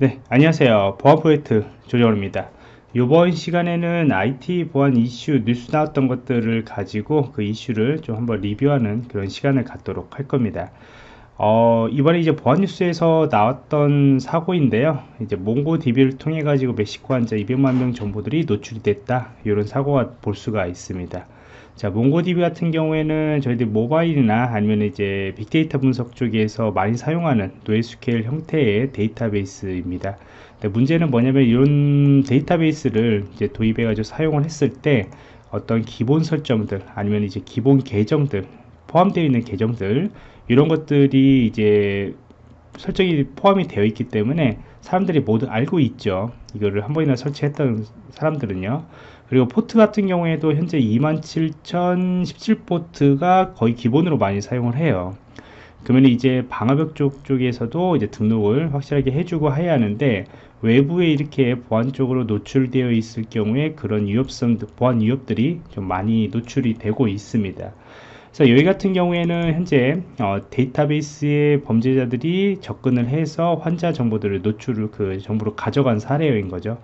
네 안녕하세요. 보안 프로젝트 조정호입니다. 이번 시간에는 IT 보안 이슈 뉴스 나왔던 것들을 가지고 그 이슈를 좀 한번 리뷰하는 그런 시간을 갖도록 할 겁니다 어, 이번에 이제 보안 뉴스에서 나왔던 사고인데요. 이제 몽고DB를 통해 가지고 멕시코 환자 200만 명 정보들이 노출이 됐다. 이런 사고가 볼 수가 있습니다. 자, 몽고DB 같은 경우에는 저희들 모바일이나 아니면 이제 빅데이터 분석 쪽에서 많이 사용하는 노에스QL 형태의 데이터베이스입니다. 문제는 뭐냐면 이런 데이터베이스를 이제 도입해 가지고 사용을 했을 때 어떤 기본 설정들 아니면 이제 기본 계정들 포함되어 있는 계정들 이런 것들이 이제 설정이 포함이 되어 있기 때문에 사람들이 모두 알고 있죠. 이거를 한 번이나 설치했던 사람들은요. 그리고 포트 같은 경우에도 현재 27017 포트가 거의 기본으로 많이 사용을 해요. 그러면 이제 방화벽 쪽 쪽에서도 이제 등록을 확실하게 해주고 해야 하는데 외부에 이렇게 보안 쪽으로 노출되어 있을 경우에 그런 위협성 보안 위협들이 좀 많이 노출이 되고 있습니다 그래서 여기 같은 경우에는 현재 어, 데이터베이스에 범죄자들이 접근을 해서 환자 정보들을 노출을 그 정보로 가져간 사례인 거죠.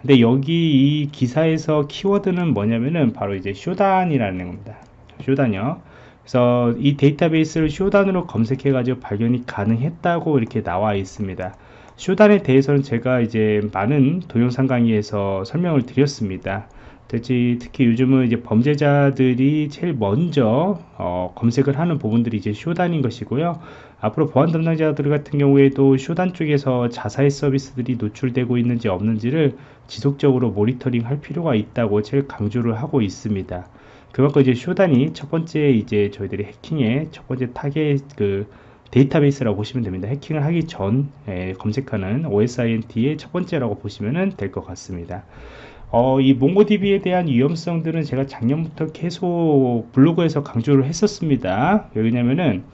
근데 여기 이 기사에서 키워드는 뭐냐면은 바로 이제 쇼단이라는 겁니다. Shodan이요. 그래서 이 데이터베이스를 Shodan으로 검색해 가지고 발견이 가능했다고 이렇게 나와 있습니다. Shodan에 대해서는 제가 이제 많은 동영상 강의에서 설명을 드렸습니다 특히, 특히 요즘은 이제 범죄자들이 제일 먼저 어, 검색을 하는 부분들이 이제 Shodan인 것이고요. 앞으로 보안 담당자들 같은 경우에도 Shodan 쪽에서 자사의 서비스들이 노출되고 있는지 없는지를 지속적으로 모니터링 할 필요가 있다고 제일 강조를 하고 있습니다. 그만큼 이제 Shodan이 첫 번째 이제 저희들이 해킹의 첫 번째 타겟 그 데이터베이스라고 보시면 됩니다. 해킹을 하기 전 검색하는 OSINT의 첫 번째라고 보시면 될 것 같습니다. 어, 이 MongoDB에 대한 위험성들은 제가 작년부터 계속 블로그에서 강조를 했었습니다. 왜냐면은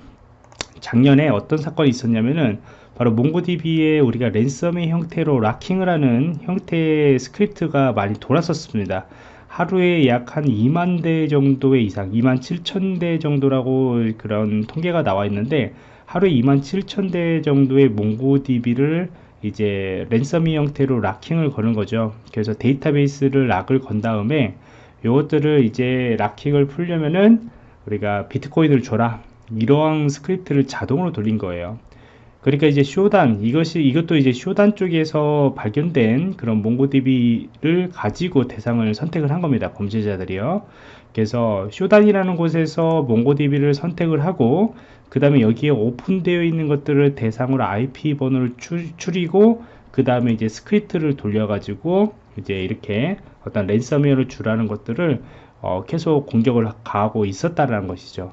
작년에 어떤 사건이 있었냐면은 바로 MongoDB에 우리가 ransom의 형태로 locking을 하는 형태의 스크립트가 많이 돌았었습니다. 하루에 약 한 2만 대 정도의 이상, 2만 7천 대 정도라고 그런 통계가 나와 있는데 하루에 2만 7천 대 정도의 MongoDB를 이제 ransom의 형태로 locking을 거는 거죠. 그래서 데이터베이스를 lock을 건 다음에 이것들을 이제 locking을 풀려면은 우리가 비트코인을 줘라. 이러한 스크립트를 자동으로 돌린 거예요 그러니까 이제 Shodan 이것이 이것도 이제 Shodan 쪽에서 발견된 그런 MongoDB를 가지고 대상을 선택을 한 겁니다 범죄자들이요. 그래서 Shodan이라는 곳에서 MongoDB를 선택을 하고 그 다음에 여기에 오픈되어 있는 것들을 대상으로 IP 번호를 추리고 그 다음에 이제 스크립트를 돌려 가지고 이제 이렇게 어떤 랜섬웨어를 주라는 것들을 어, 계속 공격을 가하고 있었다는 것이죠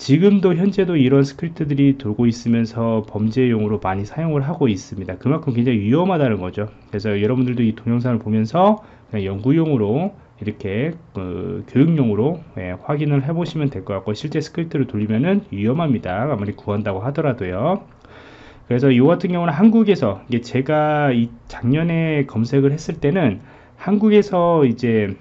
지금도 현재도 이런 스크립트들이 돌고 있으면서 범죄용으로 많이 사용을 하고 있습니다. 그만큼 굉장히 위험하다는 거죠. 그래서 여러분들도 이 동영상을 보면서 연구용으로 이렇게 그 교육용으로 예, 확인을 해 보시면 될 것 같고 실제 스크립트를 돌리면은 위험합니다. 아무리 구한다고 하더라도요. 그래서 이 같은 경우는 한국에서 제가 이 작년에 검색을 했을 때는 한국에서 이제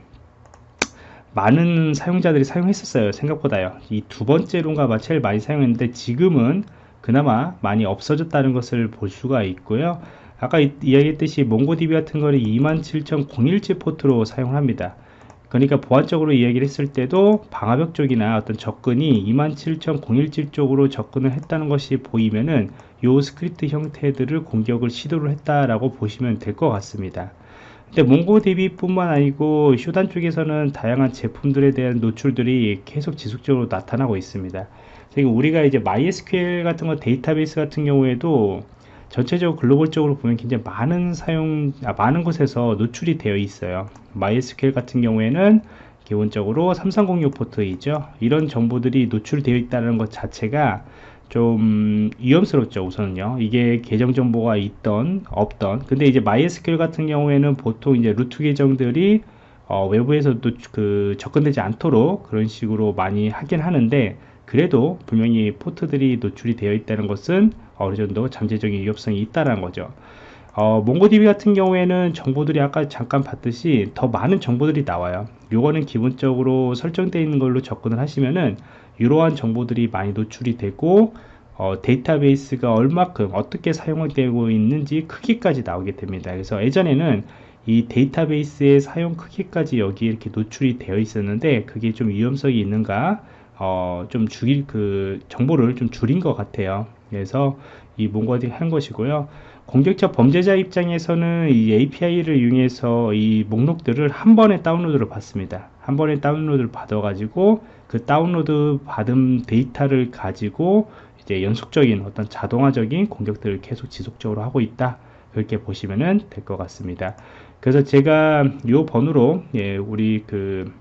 많은 사용자들이 사용했었어요 생각보다요. 이 두 번째로인가 제일 많이 사용했는데 지금은 그나마 많이 없어졌다는 것을 볼 수가 있고요. 아까 이야기했듯이 MongoDB 같은 거는 27017 포트로 사용을 합니다. 그러니까 보안적으로 이야기를 했을 때도 방화벽 쪽이나 어떤 접근이 27017 쪽으로 접근을 했다는 것이 보이면은 요 스크립트 형태들을 공격을 시도를 했다라고 보시면 될 것 같습니다. 근데 MongoDB 뿐만 아니고 Shodan 쪽에서는 다양한 제품들에 대한 노출들이 계속 지속적으로 나타나고 있습니다. 우리가 이제 MySQL 같은 거 데이터베이스 같은 경우에도 전체적으로 글로벌적으로 보면 굉장히 많은 사용 아, 많은 곳에서 노출이 되어 있어요 MySQL 같은 경우에는 기본적으로 3306 포트이죠 이런 정보들이 노출되어 있다는 것 자체가 좀 위험스럽죠 우선은요. 이게 계정 정보가 있던 없던. 근데 이제 MySQL 같은 경우에는 보통 이제 루트 계정들이 어, 외부에서도 그 접근되지 않도록 그런 식으로 많이 하긴 하는데 그래도 분명히 포트들이 노출이 되어 있다는 것은 어느 정도 잠재적인 위협성이 있다는 거죠. 어, 몽고DB 같은 경우에는 정보들이 아까 잠깐 봤듯이 더 많은 정보들이 나와요. 요거는 기본적으로 설정되어 있는 걸로 접근을 하시면은 이러한 정보들이 많이 노출이 되고 어, 데이터베이스가 얼마큼 어떻게 사용되고 있는지 크기까지 나오게 됩니다. 그래서 예전에는 이 데이터베이스의 사용 크기까지 여기 이렇게 노출이 되어 있었는데 그게 좀 위험성이 있는가 어, 좀 줄일 그 정보를 좀 줄인 것 같아요. 그래서 이 몽고딩 한 것이고요. 공격자 범죄자 입장에서는 이 API를 이용해서 이 목록들을 한 번에 다운로드를 받습니다. 한 번에 다운로드를 받아 가지고 그 다운로드 받은 데이터를 가지고 이제 연속적인 어떤 자동화적인 공격들을 계속 지속적으로 하고 있다. 그렇게 보시면 될 것 같습니다. 그래서 제가 이 번호로 예, 우리 그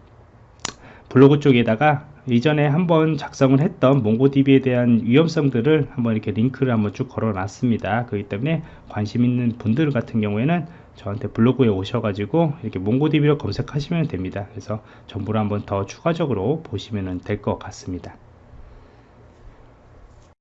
블로그 쪽에다가 이전에 한번 작성을 했던 몽고DB에 대한 위험성들을 한번 이렇게 링크를 한번 쭉 걸어 놨습니다. 그렇기 때문에 관심 있는 분들 같은 경우에는 저한테 블로그에 오셔가지고 이렇게 몽고DB로 검색하시면 됩니다. 그래서 정보를 한번 더 추가적으로 보시면 될 것 같습니다.